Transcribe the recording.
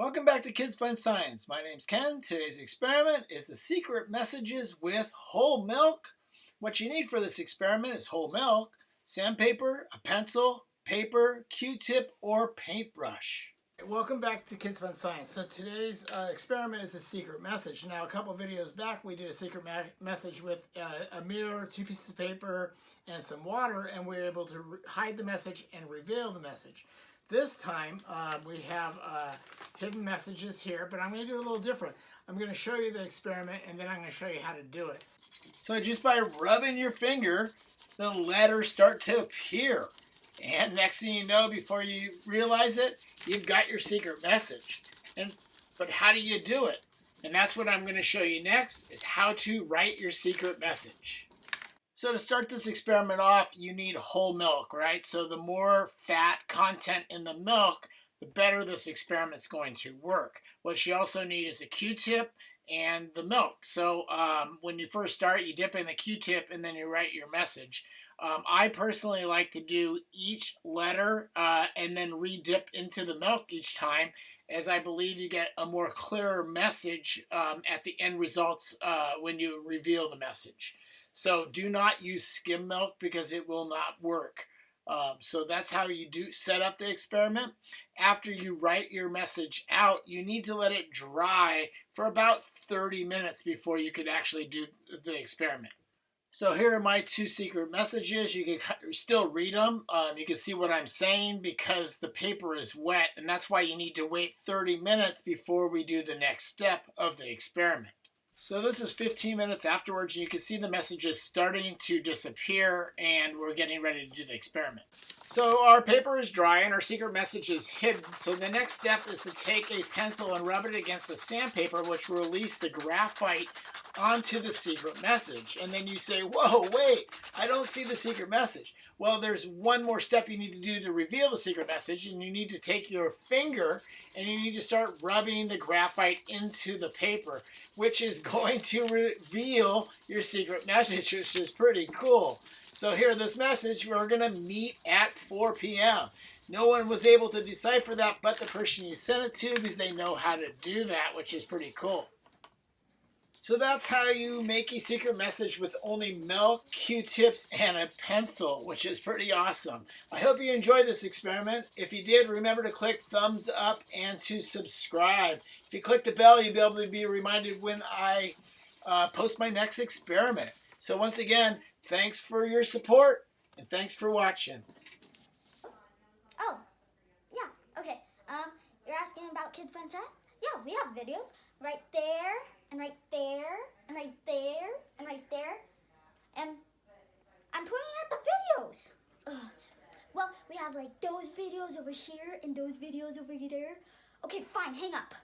Welcome back to Kids Fun Science. My name's Ken. Today's experiment is the secret messages with whole milk. What you need for this experiment is whole milk, sandpaper, a pencil, paper, Q-tip, or paintbrush. Welcome back to Kids Fun Science. So today's uh, experiment is a secret message. Now a couple videos back we did a secret message with uh, a mirror, two pieces of paper, and some water and we were able to hide the message and reveal the message. This time uh, we have uh, hidden messages here, but I'm going to do a little different. I'm going to show you the experiment and then I'm going to show you how to do it. So just by rubbing your finger, the letters start to appear. And next thing you know, before you realize it, you've got your secret message. And But how do you do it? And that's what I'm going to show you next, is how to write your secret message. So to start this experiment off, you need whole milk, right? So the more fat content in the milk, the better this experiment's going to work. What you also need is a Q-tip and the milk. So um, when you first start, you dip in the Q-tip and then you write your message. Um, I personally like to do each letter uh, and then re-dip into the milk each time as I believe you get a more clearer message um, at the end results uh, when you reveal the message. So do not use skim milk because it will not work. Um, so that's how you do set up the experiment. After you write your message out, you need to let it dry for about 30 minutes before you can actually do the experiment. So here are my two secret messages. You can still read them. Um, you can see what I'm saying because the paper is wet and that's why you need to wait 30 minutes before we do the next step of the experiment. So this is 15 minutes afterwards, and you can see the messages starting to disappear, and we're getting ready to do the experiment. So our paper is dry, and our secret message is hidden. So the next step is to take a pencil and rub it against the sandpaper, which will release the graphite onto the secret message. And then you say, whoa, wait, I don't see the secret message. Well, there's one more step you need to do to reveal the secret message, and you need to take your finger and you need to start rubbing the graphite into the paper, which is going to reveal your secret message, which is pretty cool. So here, this message, we're going to meet at 4 p.m. No one was able to decipher that but the person you sent it to because they know how to do that, which is pretty cool. So that's how you make a secret message with only milk, Q-tips, and a pencil, which is pretty awesome. I hope you enjoyed this experiment. If you did, remember to click thumbs up and to subscribe. If you click the bell, you'll be able to be reminded when I uh, post my next experiment. So once again, thanks for your support, and thanks for watching. Oh, yeah, okay. Um, you're asking about Kids Fun Tech? Yeah, we have videos right there and right there, and right there, and right there. And I'm pointing at the videos. Ugh. Well, we have like those videos over here and those videos over there. Okay, fine, hang up.